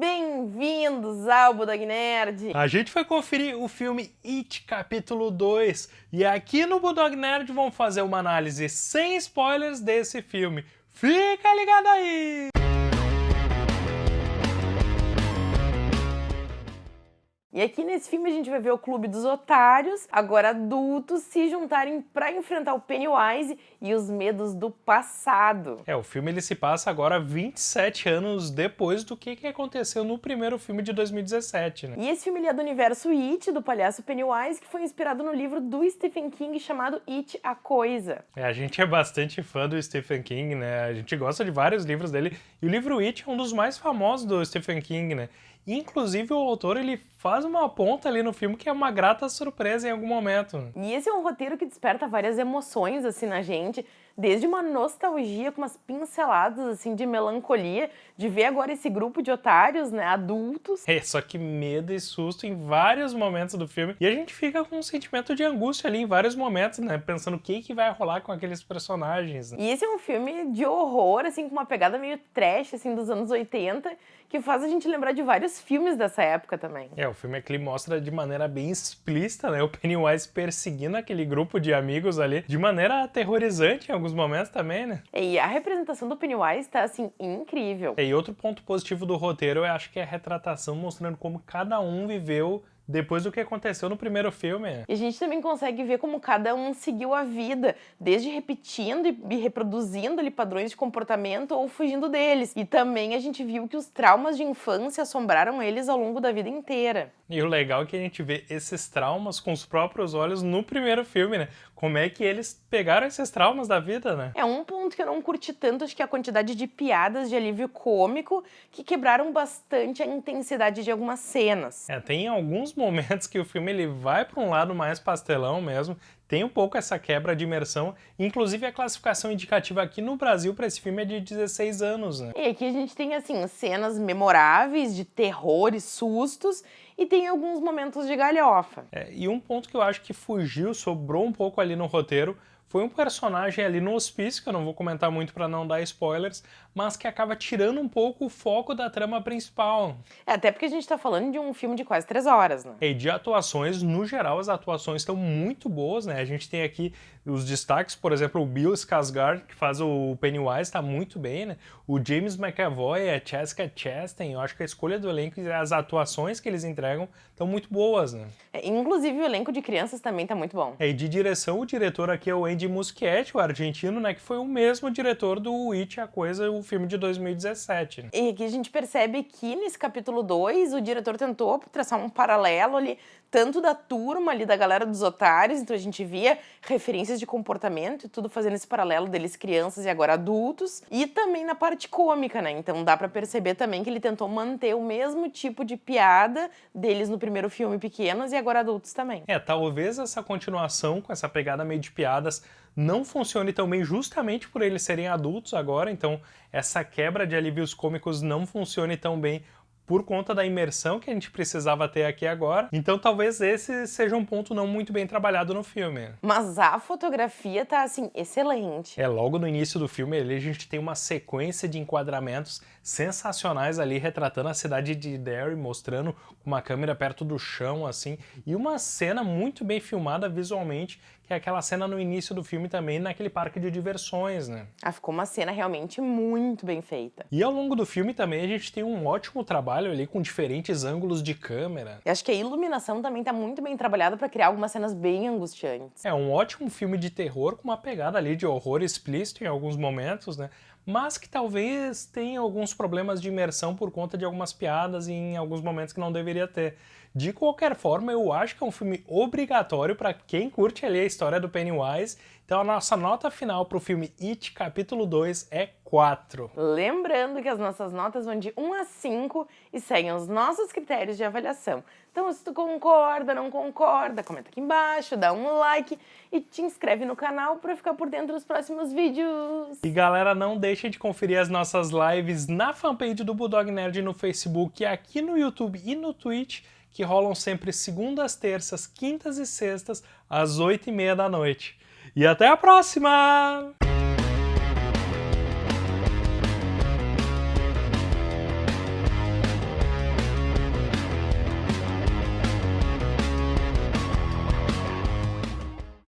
bem-vindos ao Budog Nerd! A gente foi conferir o filme It capítulo 2 e aqui no Budog Nerd vamos fazer uma análise sem spoilers desse filme. Fica ligado aí! E aqui nesse filme a gente vai ver o clube dos otários, agora adultos, se juntarem para enfrentar o Pennywise e os medos do passado. É, o filme ele se passa agora 27 anos depois do que, que aconteceu no primeiro filme de 2017, né? E esse filme é do universo It, do palhaço Pennywise, que foi inspirado no livro do Stephen King chamado It, a Coisa. É, a gente é bastante fã do Stephen King, né? A gente gosta de vários livros dele, e o livro It é um dos mais famosos do Stephen King, né? Inclusive, o autor ele faz uma ponta ali no filme que é uma grata surpresa em algum momento. E esse é um roteiro que desperta várias emoções assim na gente, desde uma nostalgia com umas pinceladas assim de melancolia, de ver agora esse grupo de otários, né, adultos. É, só que medo e susto em vários momentos do filme. E a gente fica com um sentimento de angústia ali em vários momentos, né, pensando o que que vai rolar com aqueles personagens. Né? E esse é um filme de horror, assim, com uma pegada meio trash, assim, dos anos 80, que faz a gente lembrar de vários filmes dessa época também. É, o filme aqui mostra de maneira bem explícita, né, o Pennywise perseguindo aquele grupo de amigos ali de maneira aterrorizante alguns momentos também, né? E a representação do Pennywise tá, assim, incrível. E outro ponto positivo do roteiro, eu acho que é a retratação mostrando como cada um viveu depois do que aconteceu no primeiro filme. E a gente também consegue ver como cada um seguiu a vida, desde repetindo e reproduzindo ali padrões de comportamento ou fugindo deles. E também a gente viu que os traumas de infância assombraram eles ao longo da vida inteira. E o legal é que a gente vê esses traumas com os próprios olhos no primeiro filme, né? Como é que eles pegaram esses traumas da vida, né? É um ponto que eu não curti tanto, acho que é a quantidade de piadas de alívio cômico que quebraram bastante a intensidade de algumas cenas. É, tem alguns momentos que o filme ele vai para um lado mais pastelão mesmo, tem um pouco essa quebra de imersão, inclusive a classificação indicativa aqui no Brasil para esse filme é de 16 anos, né? E aqui a gente tem, assim, cenas memoráveis de terror e sustos, e tem alguns momentos de galhofa. É, e um ponto que eu acho que fugiu, sobrou um pouco ali no roteiro, foi um personagem ali no hospício, que eu não vou comentar muito para não dar spoilers, mas que acaba tirando um pouco o foco da trama principal. É, até porque a gente tá falando de um filme de quase três horas, né? E de atuações, no geral, as atuações estão muito boas, né? A gente tem aqui os destaques, por exemplo, o Bill Skarsgård, que faz o Pennywise, tá muito bem, né? O James McAvoy, a Jessica Chastain, eu acho que a escolha do elenco e as atuações que eles entregam estão muito boas, né? É, inclusive o elenco de crianças também tá muito bom. É, e de direção, o diretor aqui é o Andy Muschietti, o argentino, né? Que foi o mesmo diretor do It, a Coisa, o filme de 2017. Né? E aqui a gente percebe que nesse capítulo 2 o diretor tentou traçar um paralelo ali, tanto da turma ali, da galera dos otários, então a gente via referências de comportamento e tudo fazendo esse paralelo deles crianças e agora adultos, e também na parte cômica, né? Então dá para perceber também que ele tentou manter o mesmo tipo de piada deles no primeiro filme pequenos e agora adultos também. É, talvez essa continuação com essa pegada meio de piadas não funcione tão bem justamente por eles serem adultos agora, então essa quebra de alívios cômicos não funcione tão bem por conta da imersão que a gente precisava ter aqui agora. Então talvez esse seja um ponto não muito bem trabalhado no filme. Mas a fotografia tá, assim, excelente. É, logo no início do filme ali a gente tem uma sequência de enquadramentos sensacionais ali, retratando a cidade de Derry, mostrando uma câmera perto do chão, assim, e uma cena muito bem filmada visualmente, que é aquela cena no início do filme também, naquele parque de diversões, né? Ah, ficou uma cena realmente muito bem feita. E ao longo do filme também a gente tem um ótimo trabalho ali com diferentes ângulos de câmera. Eu acho que a iluminação também tá muito bem trabalhada para criar algumas cenas bem angustiantes. É um ótimo filme de terror com uma pegada ali de horror explícito em alguns momentos, né? Mas que talvez tenha alguns problemas de imersão por conta de algumas piadas em alguns momentos que não deveria ter. De qualquer forma, eu acho que é um filme obrigatório para quem curte ali a história do Pennywise. Então a nossa nota final para o filme It, capítulo 2, é 4. Lembrando que as nossas notas vão de 1 a 5 e seguem os nossos critérios de avaliação. Então se tu concorda, não concorda, comenta aqui embaixo, dá um like e te inscreve no canal para ficar por dentro dos próximos vídeos. E galera, não deixe de conferir as nossas lives na fanpage do Bulldog Nerd no Facebook, aqui no YouTube e no Twitch que rolam sempre segundas, terças, quintas e sextas, às oito e meia da noite. E até a próxima!